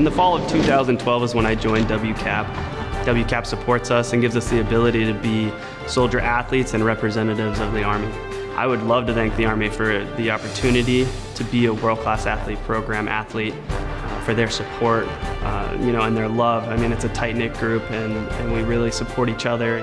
In the fall of 2012 is when I joined WCAP. WCAP supports us and gives us the ability to be soldier athletes and representatives of the Army. I would love to thank the Army for the opportunity to be a world-class athlete program athlete, uh, for their support, uh, you know, and their love. I mean, it's a tight-knit group and, and we really support each other.